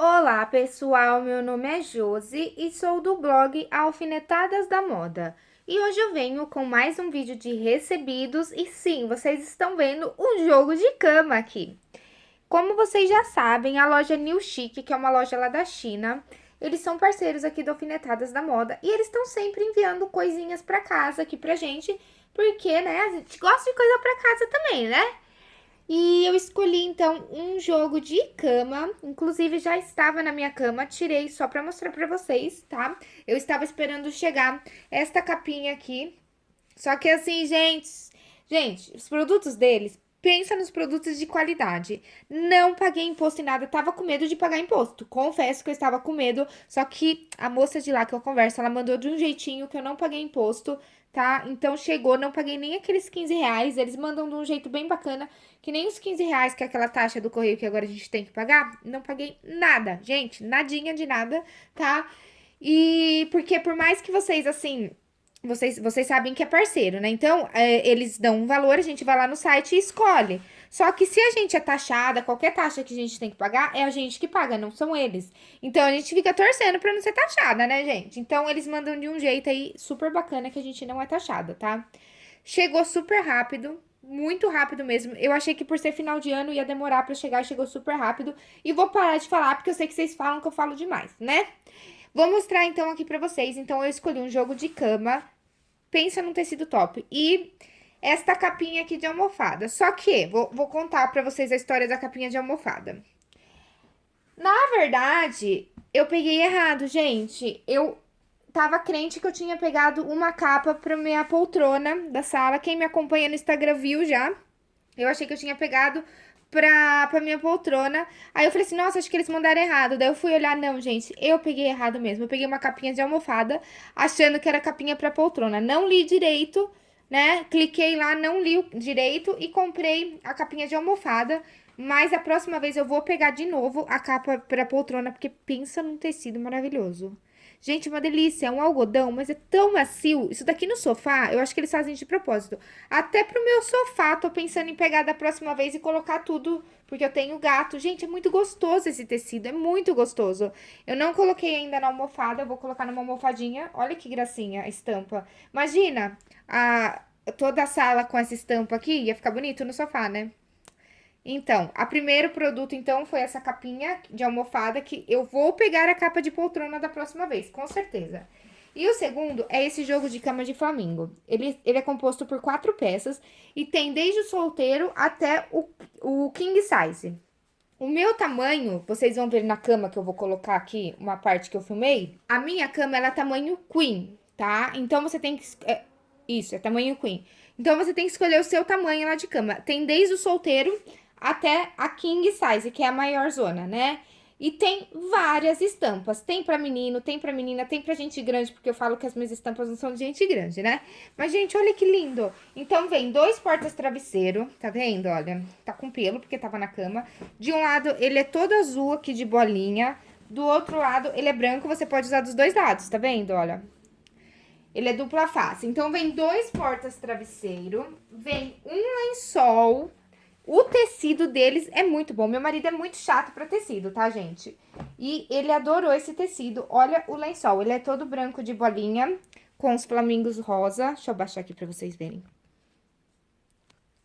Olá pessoal, meu nome é Josi e sou do blog Alfinetadas da Moda. E hoje eu venho com mais um vídeo de recebidos e sim, vocês estão vendo um jogo de cama aqui. Como vocês já sabem, a loja New Chic, que é uma loja lá da China, eles são parceiros aqui do Alfinetadas da Moda e eles estão sempre enviando coisinhas pra casa aqui pra gente, porque, né, a gente gosta de coisa pra casa também, né? E eu escolhi, então, um jogo de cama. Inclusive, já estava na minha cama. Tirei só pra mostrar pra vocês, tá? Eu estava esperando chegar esta capinha aqui. Só que assim, gente... Gente, os produtos deles... Pensa nos produtos de qualidade. Não paguei imposto em nada, tava com medo de pagar imposto. Confesso que eu estava com medo, só que a moça de lá que eu converso, ela mandou de um jeitinho que eu não paguei imposto tá? Então, chegou, não paguei nem aqueles 15 reais, eles mandam de um jeito bem bacana, que nem os 15 reais, que é aquela taxa do correio que agora a gente tem que pagar, não paguei nada, gente, nadinha de nada, tá? E porque por mais que vocês, assim, vocês, vocês sabem que é parceiro, né? Então, é, eles dão um valor, a gente vai lá no site e escolhe. Só que se a gente é taxada, qualquer taxa que a gente tem que pagar, é a gente que paga, não são eles. Então, a gente fica torcendo pra não ser taxada, né, gente? Então, eles mandam de um jeito aí super bacana que a gente não é taxada, tá? Chegou super rápido, muito rápido mesmo. Eu achei que por ser final de ano ia demorar pra chegar, chegou super rápido. E vou parar de falar, porque eu sei que vocês falam que eu falo demais, né? Vou mostrar então aqui pra vocês. Então, eu escolhi um jogo de cama. Pensa num tecido top. E esta capinha aqui de almofada. Só que, vou, vou contar pra vocês a história da capinha de almofada. Na verdade, eu peguei errado, gente. Eu tava crente que eu tinha pegado uma capa pra minha poltrona da sala. Quem me acompanha no Instagram viu já. Eu achei que eu tinha pegado pra, pra minha poltrona. Aí eu falei assim, nossa, acho que eles mandaram errado. Daí eu fui olhar, não, gente, eu peguei errado mesmo. Eu peguei uma capinha de almofada, achando que era capinha pra poltrona. Não li direito né? Cliquei lá, não li direito e comprei a capinha de almofada. Mas a próxima vez eu vou pegar de novo a capa pra poltrona, porque pensa num tecido maravilhoso. Gente, uma delícia, é um algodão, mas é tão macio. Isso daqui no sofá, eu acho que eles fazem de propósito. Até pro meu sofá, tô pensando em pegar da próxima vez e colocar tudo, porque eu tenho gato. Gente, é muito gostoso esse tecido, é muito gostoso. Eu não coloquei ainda na almofada, eu vou colocar numa almofadinha. Olha que gracinha a estampa. Imagina, a, toda a sala com essa estampa aqui, ia ficar bonito no sofá, né? Então, a primeiro produto, então, foi essa capinha de almofada, que eu vou pegar a capa de poltrona da próxima vez, com certeza. E o segundo é esse jogo de cama de flamingo. Ele, ele é composto por quatro peças e tem desde o solteiro até o, o king size. O meu tamanho, vocês vão ver na cama que eu vou colocar aqui, uma parte que eu filmei. A minha cama, ela é tamanho queen, tá? Então, você tem que... É, isso, é tamanho queen. Então, você tem que escolher o seu tamanho lá de cama. Tem desde o solteiro até a king size, que é a maior zona, né? E tem várias estampas. Tem pra menino, tem pra menina, tem pra gente grande, porque eu falo que as minhas estampas não são de gente grande, né? Mas, gente, olha que lindo. Então, vem dois portas-travesseiro, tá vendo? Olha, tá com pelo, porque tava na cama. De um lado, ele é todo azul aqui de bolinha. Do outro lado, ele é branco, você pode usar dos dois lados, tá vendo? Olha. Ele é dupla face. Então, vem dois portas-travesseiro, vem um lençol o tecido deles é muito bom. Meu marido é muito chato pra tecido, tá, gente? E ele adorou esse tecido. Olha o lençol. Ele é todo branco de bolinha, com os flamingos rosa. Deixa eu baixar aqui pra vocês verem.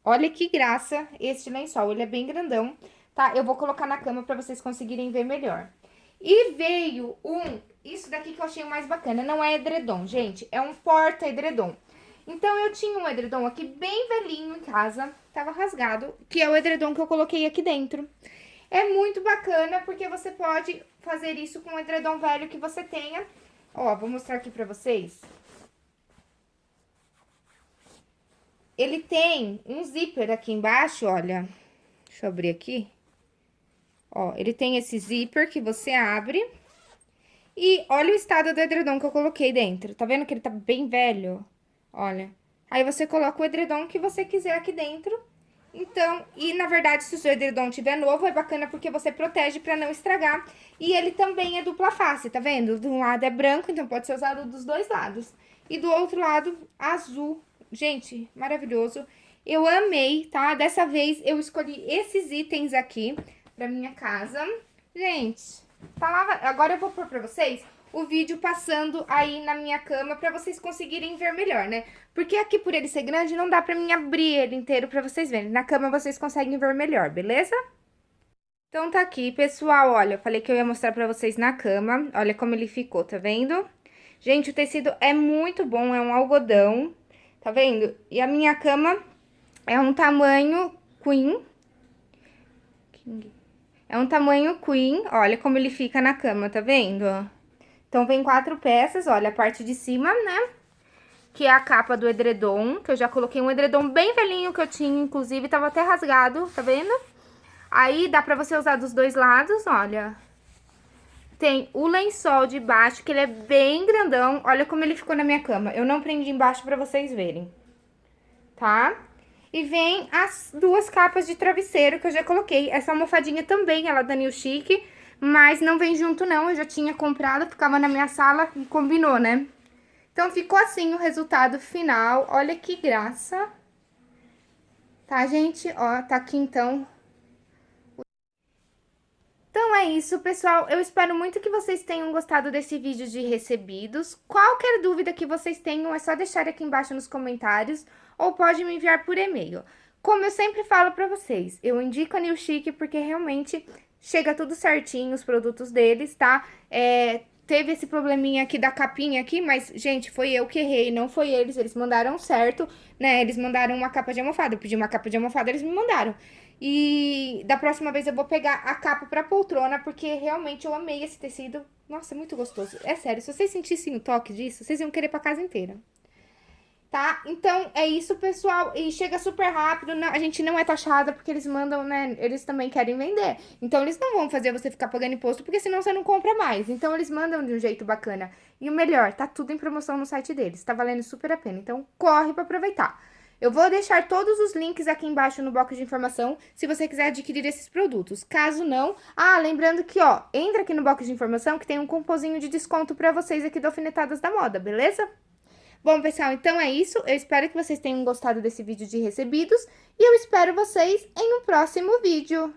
Olha que graça este lençol. Ele é bem grandão, tá? Eu vou colocar na cama pra vocês conseguirem ver melhor. E veio um... Isso daqui que eu achei mais bacana. Não é edredom, gente. É um porta-edredom. Então, eu tinha um edredom aqui bem velhinho em casa, tava rasgado, que é o edredom que eu coloquei aqui dentro. É muito bacana, porque você pode fazer isso com o edredom velho que você tenha. Ó, vou mostrar aqui pra vocês. Ele tem um zíper aqui embaixo, olha. Deixa eu abrir aqui. Ó, ele tem esse zíper que você abre. E olha o estado do edredom que eu coloquei dentro. Tá vendo que ele tá bem velho? Olha. Aí você coloca o edredom que você quiser aqui dentro. Então, e na verdade, se o seu edredom tiver novo, é bacana porque você protege pra não estragar. E ele também é dupla face, tá vendo? De um lado é branco, então pode ser usado dos dois lados. E do outro lado, azul. Gente, maravilhoso. Eu amei, tá? Dessa vez eu escolhi esses itens aqui pra minha casa. Gente, Tá lá, agora eu vou pôr pra vocês o vídeo passando aí na minha cama pra vocês conseguirem ver melhor, né? Porque aqui, por ele ser grande, não dá pra mim abrir ele inteiro pra vocês verem. Na cama vocês conseguem ver melhor, beleza? Então, tá aqui, pessoal, olha, eu falei que eu ia mostrar pra vocês na cama. Olha como ele ficou, tá vendo? Gente, o tecido é muito bom, é um algodão, tá vendo? E a minha cama é um tamanho queen. É um tamanho queen, olha como ele fica na cama, tá vendo? Então, vem quatro peças, olha, a parte de cima, né? Que é a capa do edredom, que eu já coloquei um edredom bem velhinho que eu tinha, inclusive, tava até rasgado, tá vendo? Aí, dá pra você usar dos dois lados, olha. Tem o lençol de baixo, que ele é bem grandão. Olha como ele ficou na minha cama. Eu não prendi embaixo pra vocês verem. Tá? E vem as duas capas de travesseiro que eu já coloquei. Essa almofadinha também, ela é da New Chic. Mas não vem junto não, eu já tinha comprado, ficava na minha sala e combinou, né? Então, ficou assim o resultado final. Olha que graça. Tá, gente? Ó, tá aqui então. Então é isso, pessoal. Eu espero muito que vocês tenham gostado desse vídeo de recebidos. Qualquer dúvida que vocês tenham, é só deixar aqui embaixo nos comentários ou pode me enviar por e-mail. Como eu sempre falo pra vocês, eu indico a New Chic porque realmente chega tudo certinho os produtos deles, tá? É, teve esse probleminha aqui da capinha aqui, mas, gente, foi eu que errei, não foi eles, eles mandaram certo, né? Eles mandaram uma capa de almofada, eu pedi uma capa de almofada, eles me mandaram. E da próxima vez eu vou pegar a capa pra poltrona, porque realmente eu amei esse tecido. Nossa, é muito gostoso. É sério, se vocês sentissem o toque disso, vocês iam querer pra casa inteira tá? Então, é isso, pessoal. E chega super rápido, não, a gente não é taxada porque eles mandam, né? Eles também querem vender. Então, eles não vão fazer você ficar pagando imposto porque senão você não compra mais. Então, eles mandam de um jeito bacana. E o melhor, tá tudo em promoção no site deles. Tá valendo super a pena. Então, corre pra aproveitar. Eu vou deixar todos os links aqui embaixo no box de informação, se você quiser adquirir esses produtos. Caso não... Ah, lembrando que, ó, entra aqui no box de informação que tem um composinho de desconto pra vocês aqui do Alfinetadas da Moda, beleza? Bom, pessoal, então é isso. Eu espero que vocês tenham gostado desse vídeo de recebidos e eu espero vocês em um próximo vídeo.